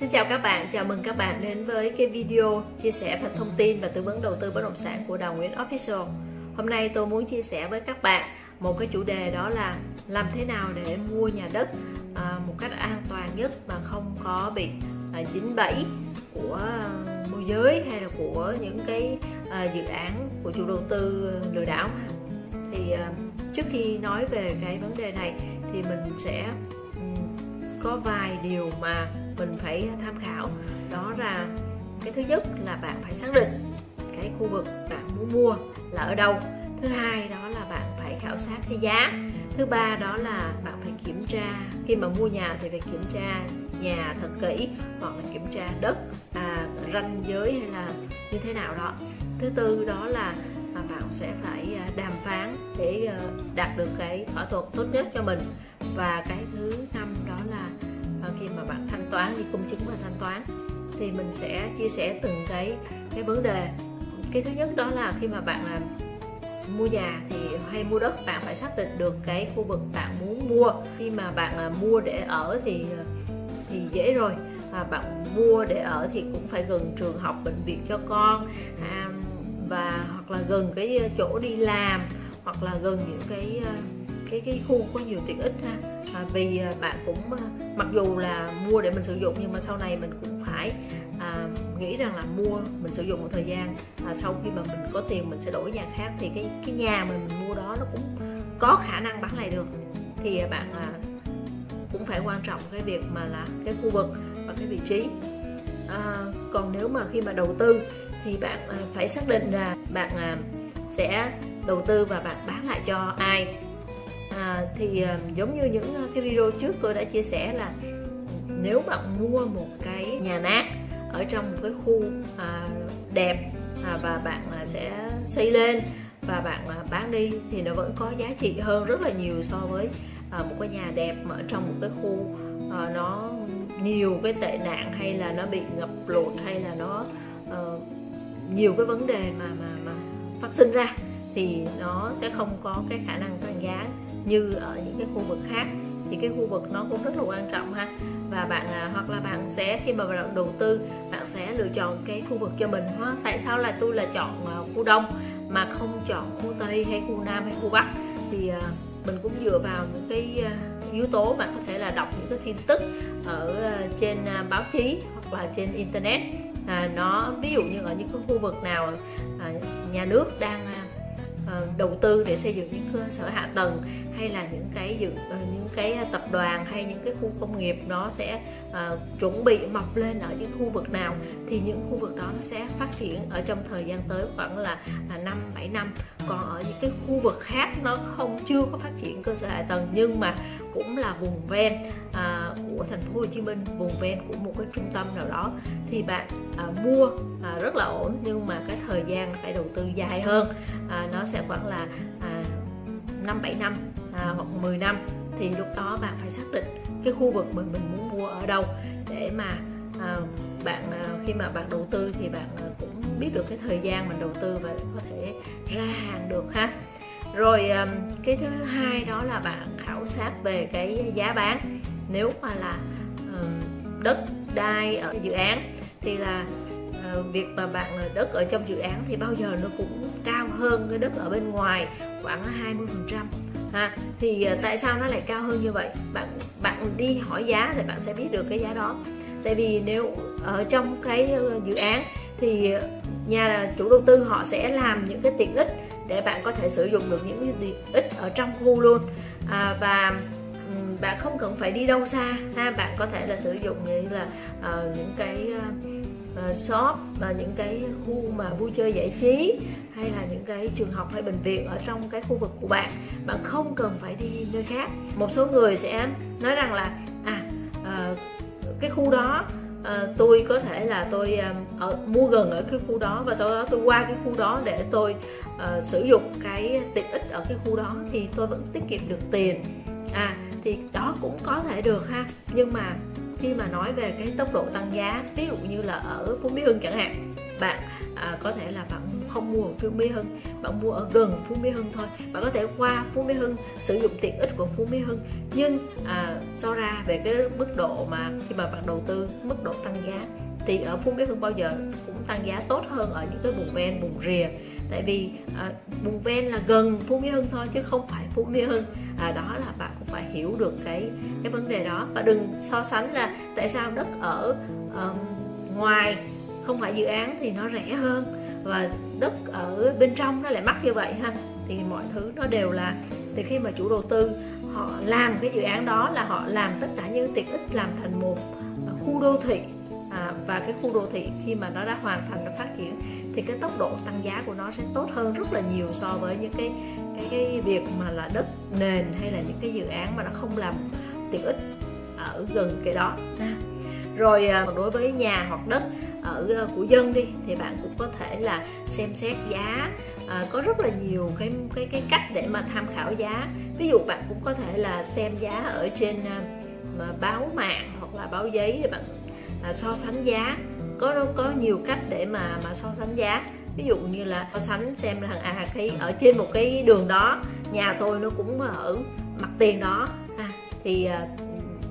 Xin chào các bạn, chào mừng các bạn đến với cái video chia sẻ và thông tin và tư vấn đầu tư bất động sản của Đào Nguyễn Official. Hôm nay tôi muốn chia sẻ với các bạn một cái chủ đề đó là làm thế nào để mua nhà đất à, một cách an toàn nhất mà không có bị à, dính bẫy của môi giới hay là của những cái à, dự án của chủ đầu tư lừa đảo. Thì trước khi nói về cái vấn đề này thì mình sẽ có vài điều mà mình phải tham khảo. Đó là cái thứ nhất là bạn phải xác định cái khu vực bạn muốn mua là ở đâu. Thứ hai đó là bạn phải khảo sát cái giá. Thứ ba đó là bạn phải kiểm tra khi mà mua nhà thì phải kiểm tra nhà thật kỹ hoặc là kiểm tra đất à, ranh giới hay là như thế nào đó. Thứ tư đó là mà bạn sẽ phải à, đàm phán để ờ, đạt được cái thỏa thuận tốt nhất cho mình và cái thứ năm đó là ờ, khi mà bạn thanh toán đi công chứng và thanh toán thì mình sẽ chia sẻ từng cái cái vấn đề. Cái thứ nhất đó là khi mà bạn làm mua nhà thì hay mua đất bạn phải xác định được cái khu vực bạn muốn mua. Khi mà bạn à, mua để ở thì à, thì dễ rồi. Và bạn mua để ở thì cũng phải gần trường học bệnh viện cho con à, và hoặc là gần cái à, chỗ đi làm hoặc là gần những cái cái cái khu có nhiều tiện ích ha. À, vì bạn cũng à, mặc dù là mua để mình sử dụng nhưng mà sau này mình cũng phải à, nghĩ rằng là mua mình sử dụng một thời gian à, sau khi mà mình có tiền mình sẽ đổi nhà khác thì cái cái nhà mà mình mua đó nó cũng có khả năng bán lại được. Thì à, bạn à, cũng phải quan trọng cái việc mà là cái khu vực và cái vị trí. À, còn nếu mà khi mà đầu tư thì bạn à, phải xác định là bạn à, sẽ đầu tư và bạn bán lại cho ai à, thì à, giống như những à, cái video trước tôi đã chia sẻ là nếu bạn mua một cái nhà nát ở trong một cái khu à, đẹp à, và bạn à, sẽ xây lên và bạn à, bán đi thì nó vẫn có giá trị hơn rất là nhiều so với à, một cái nhà đẹp mà ở trong một cái khu à, nó nhiều cái tệ nạn hay là nó bị ngập lụt hay là nó uh, nhiều cái vấn đề mà mà mà phát sinh ra thì nó sẽ không có cái khả năng tăng giá như ở những cái khu vực khác. Thì cái khu vực nó cũng rất là quan trọng ha. Và bạn à, hoặc là bạn sẽ khi mà bạn đầu tư bạn sẽ lựa chọn cái khu vực cho mình ha. Tại sao là tôi là chọn à, khu đông mà không chọn khu tây hay khu nam hay khu bắc? Thì à, mình cũng dựa vào những cái yếu tố bạn có thể là đọc những cái tin tức ở trên báo chí hoặc là trên internet. À, nó ví dụ như ở những cái khu vực nào à, nhà nước đang Ờ, đầu tư để xây dựng những cơ sở hạ tầng hay là những cái dự ờ, những cái tập đoàn hay những cái khu công nghiệp nó sẽ uh, chuẩn bị mọc lên ở những khu vực nào thì những khu vực đó nó sẽ phát triển ở trong thời gian tới khoảng là, à, năm bảy năm. Còn ở những cái khu vực khác nó không chưa có phát triển cơ sở hạ tầng nhưng mà cũng là vùng ven à, của thành phố Hồ Chí Minh vùng ven của một cái trung tâm nào đó thì bạn à, mua à, rất là ổn nhưng mà cái thời gian phải đầu tư dài hơn. À, nó sẽ khoảng là à, 5 7 năm à, hoặc 10 năm thì lúc đó bạn phải xác định cái khu vực mình mình muốn mua ở đâu để mà à, bạn à, khi mà bạn đầu tư thì bạn à, cũng biết được cái thời gian mình đầu tư và có thể ra hàng được ha. Rồi à, cái thứ hai đó là bạn khảo sát về cái giá bán. Nếu mà là à, đất đai ở dự án thì là à, việc mà bạn à, đất ở trong dự án thì bao giờ nó cũng cao hơn cái đất ở bên ngoài khoảng 20 phần trăm ha thì ờ, tại sao nó lại cao hơn như vậy? Bạn bạn đi hỏi giá thì bạn sẽ biết được cái giá đó. Tại vì nếu ở trong cái ờ, dự án thì nhà chủ đầu tư họ sẽ làm những cái tiện ích để bạn có thể sử dụng được những cái tiện ích ở trong khu luôn. À, và bạn không cần phải đi đâu xa ha bạn có thể là sử dụng như là uh, những cái uh, Ờ, shop và những cái khu mà vui chơi giải trí hay là những cái trường học hay bệnh viện ở trong cái khu vực của bạn. Bạn không cần phải đi nơi khác. Một số người sẽ nói rằng là à uh, cái khu đó à, tôi có thể là tôi à, ở mua gần ở cái khu đó và sau đó tôi qua cái khu đó để tôi à, sử dụng cái tiện ích ở cái khu đó thì tôi vẫn tiết kiệm được tiền. À thì đó cũng có thể được ha. Nhưng mà khi mà nói về cái tốc độ tăng giá ví dụ như là ở Phú Mỹ Hưng chẳng hạn bạn à, có thể là bạn không mua ở Phú Mỹ Hưng bạn mua ở gần Phú Mỹ Hưng thôi. Bạn có thể qua Phú Mỹ Hưng sử dụng tiện ích của Phú Mỹ Hưng nhưng à, so ra về cái mức độ mà khi mà bạn đầu tư mức độ tăng giá thì ở Phú Mỹ Hưng bao giờ cũng tăng giá tốt hơn ở những cái vùng ven vùng rìa tại vì à, vùng ven là gần Phú Mỹ Hưng thôi chứ không phải Phú Mỹ Hưng. À, đó là bạn cũng phải hiểu được cái cái vấn đề đó. Và đừng so sánh là tại sao đất ở um, ngoài không phải dự án thì nó rẻ hơn và đất ở bên trong nó lại mắc như vậy ha. Thì mọi thứ nó đều là từ khi mà chủ đầu tư họ làm cái dự án đó là họ làm tất cả những tiện ích làm thành một à, khu đô thị. À, và cái khu đô thị khi mà nó đã hoàn thành nó phát triển thì cái tốc độ tăng giá của nó sẽ tốt hơn rất là nhiều so với những cái cái cái việc mà là đất nền hay là những cái dự án mà nó không làm tiện ích ở gần cái đó. Rồi à, đối với nhà hoặc đất ở à, của dân đi thì bạn cũng có thể là xem xét giá à, có rất là nhiều cái cái cái cách để mà tham khảo giá. Ví dụ bạn cũng có thể là xem giá ở trên à, mà báo mạng hoặc là báo giấy để bạn à, so sánh giá có có nhiều cách để mà mà so sánh giá. Ví dụ như là so sánh xem là thằng à cái ở trên một cái đường đó nhà tôi nó cũng ở mặt tiền đó. À, thì à,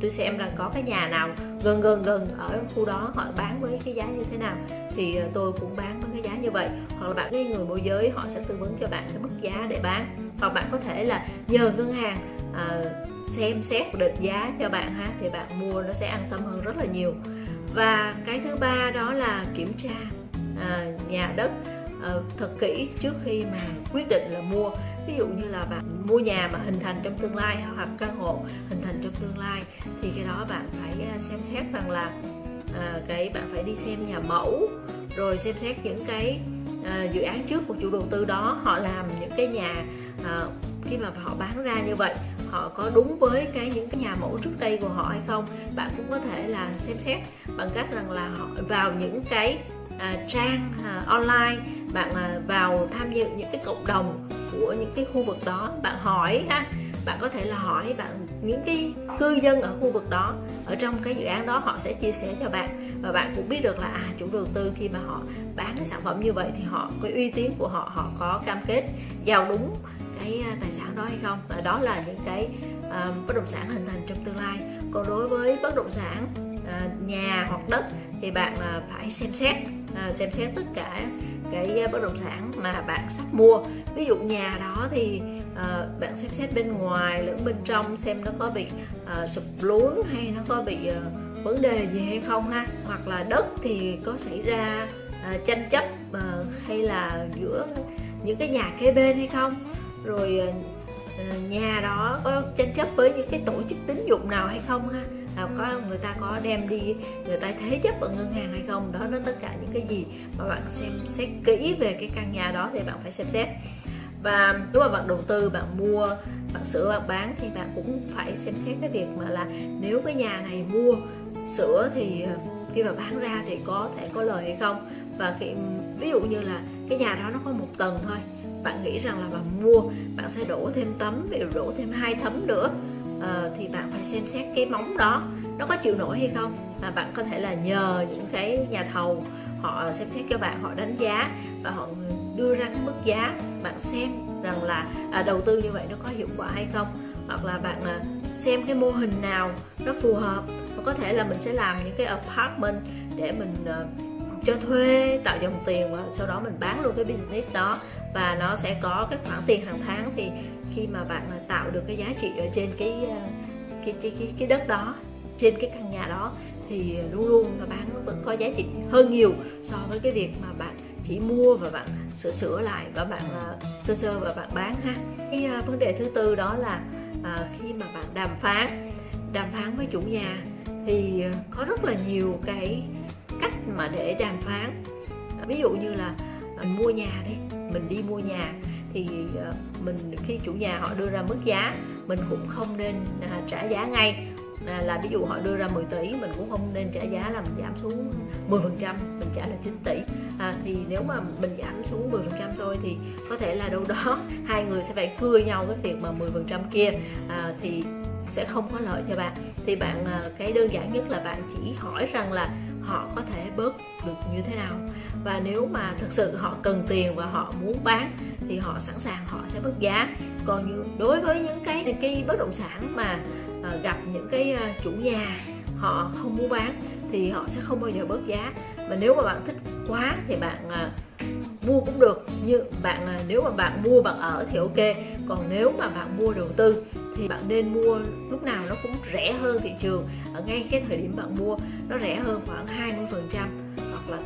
tôi xem rằng có cái nhà nào gần gần gần ở khu đó họ bán với cái giá như thế nào thì à, tôi cũng bán với cái giá như vậy. Hoặc là bạn cái người môi giới họ sẽ tư vấn cho bạn cái mức giá để bán. Hoặc bạn có thể là nhờ ngân hàng à, xem xét định giá cho bạn ha thì bạn mua nó sẽ an tâm hơn rất là nhiều và cái thứ ba đó là kiểm tra à, nhà đất à, thật kỹ trước khi mà quyết định là mua. Ví dụ như là bạn mua nhà mà hình thành trong tương lai hoặc căn hộ hình thành trong tương lai thì cái đó bạn phải à, xem xét rằng là à, cái bạn phải đi xem nhà mẫu rồi xem xét những cái à, dự án trước của chủ đầu tư đó họ làm những cái nhà à, khi mà họ bán ra như vậy họ có đúng với cái những cái nhà mẫu trước đây của họ hay không bạn cũng có thể là xem xét bằng cách rằng là họ vào những cái à, trang à, online bạn à, vào tham dự những cái cộng đồng của những cái khu vực đó. Bạn hỏi ha bạn có thể là hỏi bạn những cái cư dân ở khu vực đó ở trong cái dự án đó họ sẽ chia sẻ cho bạn và bạn cũng biết được là à chủ đầu tư khi mà họ bán cái sản phẩm như vậy thì họ cái uy tín của họ họ có cam kết giao đúng cái à, tài sản đó hay không? Và đó là những cái uh, bất động sản hình thành trong tương lai. Còn đối với bất động sản uh, nhà hoặc đất thì bạn uh, phải xem xét uh, xem xét tất cả cái bất động sản mà bạn sắp mua. Ví dụ nhà đó thì uh, bạn xem xét bên ngoài lẫn bên trong xem nó có bị uh, sụp lún hay nó có bị uh, vấn đề gì hay không ha? Hoặc là đất thì có xảy ra uh, tranh chấp uh, hay là giữa những cái nhà kế bên hay không? Rồi ờ, ờ, nhà đó có tranh chấp với những cái tổ chức tín dụng nào hay không ha? À, có người ta có đem đi người ta thế chấp ở ngân hàng hay không? Đó nó tất cả những cái gì mà bạn xem xét kỹ về cái căn nhà đó thì bạn phải xem xét. Và nếu mà bạn đầu tư bạn mua bạn sửa bạn bán thì bạn cũng phải xem xét cái việc mà là nếu cái nhà này mua sửa thì ờ, khi mà bán ra thì có thể có lời hay không? Và khi, ví dụ như là cái nhà đó nó có một tầng thôi bạn nghĩ rằng là bạn mua bạn sẽ đổ thêm tấm ví dụ đổ thêm hai tấm nữa à, thì bạn phải xem xét cái móng đó nó có chịu nổi hay không? Và bạn có thể là nhờ những cái nhà thầu họ xem xét cho bạn họ đánh giá và họ đưa ra cái mức giá. Bạn xem rằng là à, đầu tư như vậy nó có hiệu quả hay không? Hoặc là bạn à, xem cái mô hình nào nó phù hợp. Và có thể là mình sẽ làm những cái apartment để mình à, cho thuê tạo dòng tiền và sau đó mình bán luôn cái business đó. Và nó sẽ có cái khoản tiền hàng tháng. Thì khi mà bạn tạo được cái giá trị ở trên cái ờ, cái cái cái, cái đất đó trên cái căn nhà đó thì luôn luôn nó bán vẫn có giá trị hơn nhiều so với cái việc mà bạn chỉ mua và bạn sửa sửa lại và bạn uh, sơ sơ và bạn bán ha. Cái uh, vấn đề thứ tư đó là uh, khi mà bạn đàm phán đàm phán với chủ nhà thì có rất là nhiều cái mà để đàm phán. À, ví dụ như là mình mua nhà đấy mình đi mua nhà thì à, mình khi chủ nhà họ đưa ra mức giá mình cũng không nên trả giá ngay. À, là ví dụ họ đưa ra 10 tỷ mình cũng không nên trả giá là mình giảm xuống 10 phần trăm mình trả là 9 tỷ. À, thì nếu mà mình giảm xuống 10 phần trăm thôi thì có thể là đâu đó hai người sẽ phải cưa nhau cái việc mà 10 phần trăm kia. À, thì sẽ không có lợi cho bạn. Thì bạn cái đơn giản nhất là bạn chỉ hỏi rằng là họ có thể bớt được như thế nào. Và nếu mà thực sự họ cần tiền và họ muốn bán, thì họ sẵn sàng họ sẽ bớt giá. Còn như đối với những cái cái bất động sản mà ờ, gặp những cái ờ, chủ nhà họ không muốn bán, thì họ sẽ không bao giờ bớt giá. Mà nếu mà bạn thích quá thì bạn ờ, mua cũng được. Như bạn nếu mà bạn mua bạn ở thì ok. Còn nếu mà bạn mua đầu tư thì bạn nên mua lúc nào nó cũng rẻ hơn thị trường ở ngay cái thời điểm bạn mua, nó rẻ hơn khoảng 20 phần trăm hoặc là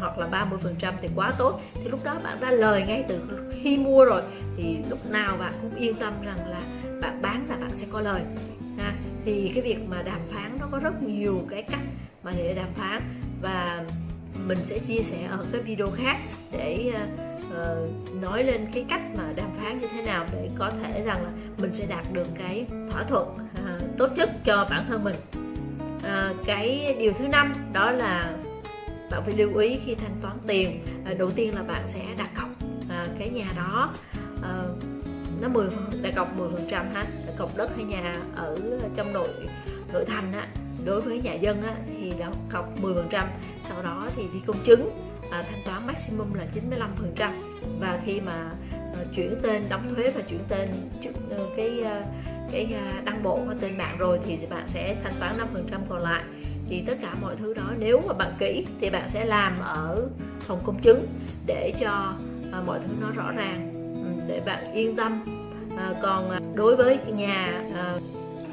hoặc là 30 phần trăm thì quá tốt thì lúc đó bạn ra lời ngay từ khi mua rồi, thì lúc nào bạn cũng yên tâm rằng là bạn bán là bạn sẽ có lời, ha. thì cái việc mà đàm phán nó có rất nhiều cái cách mà để đàm phán và mình sẽ chia sẻ ở cái video khác để uh, nói lên cái cách mà đàm phán như thế nào để có thể rằng là mình sẽ đạt được cái thỏa thuận uh, tốt nhất cho bản thân mình. Uh, cái điều thứ năm đó là bạn phải lưu ý khi thanh toán tiền. Uh, đầu tiên là bạn sẽ đặt cọc uh, cái nhà đó. Uh, nó 10 đặt cọc 10 phần trăm ha đặt cọc đất hay nhà ở trong nội nội thành á. Đối với nhà dân á, thì đã cọc 10 phần trăm sau đó thì đi công chứng à, thanh toán maximum là 95 phần trăm. Và khi mà à, chuyển tên đóng thuế và chuyển tên trước ờ, cái ờ, cái ờ, đăng bộ và tên bạn rồi thì bạn sẽ thanh toán 5 phần trăm còn lại. Thì tất cả mọi thứ đó nếu mà bạn kỹ thì bạn sẽ làm ở phòng công chứng để cho à, mọi thứ nó rõ ràng ừ, để bạn yên tâm. À, còn à, đối với nhà à,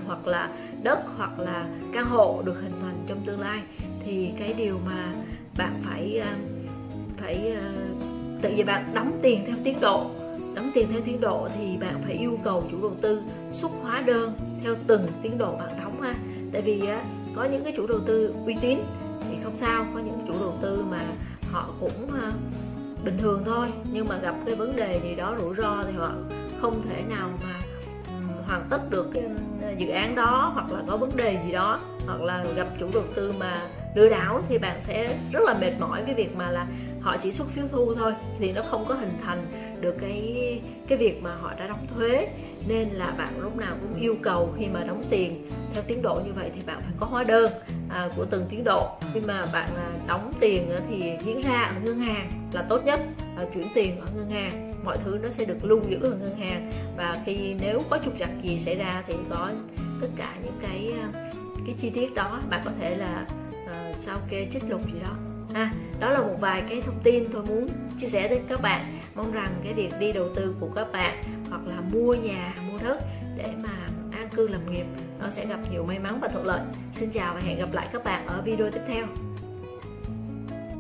hoặc là đất hoặc là căn hộ được hình thành trong tương lai thì cái điều mà bạn phải à, phải ờ, tự vì bạn đóng tiền theo tiến độ, đóng tiền theo tiến độ thì bạn phải yêu cầu chủ đầu tư xuất hóa đơn theo từng tiến độ bạn đóng ha. Tại vì có những cái chủ đầu tư uy tín thì không sao, có những chủ đầu tư mà họ cũng ờ, bình thường thôi. Nhưng mà gặp cái vấn đề gì đó rủi ro thì họ không thể nào mà hoàn tất được cái ờ, dự án đó hoặc là có vấn đề gì đó, hoặc là gặp chủ đầu tư mà lừa đảo thì bạn sẽ rất là mệt mỏi cái việc mà là họ chỉ xuất phiếu thu thôi thì nó không có hình thành được cái cái việc mà họ đã đóng thuế. Nên là bạn lúc nào cũng yêu cầu khi mà đóng tiền theo tiến độ như vậy thì bạn phải có hóa đơn à, của từng tiến độ. Khi mà bạn à, đóng tiền thì diễn ra ở ngân hàng là tốt nhất à, chuyển tiền ở ngân hàng. Mọi thứ nó sẽ được lưu giữ ở ngân hàng. Và khi nếu có trục trặc gì xảy ra thì có tất cả những cái à, cái chi tiết đó bạn có thể là uh, sao kê trích lục gì đó ha, đó là một vài cái thông tin tôi muốn chia sẻ đến các bạn. Mong rằng cái việc đi đầu tư của các bạn hoặc là mua nhà, mua đất để mà an cư lập nghiệp, nó sẽ gặp nhiều may mắn và thuận lợi. Xin chào và hẹn gặp lại các bạn ở video tiếp theo.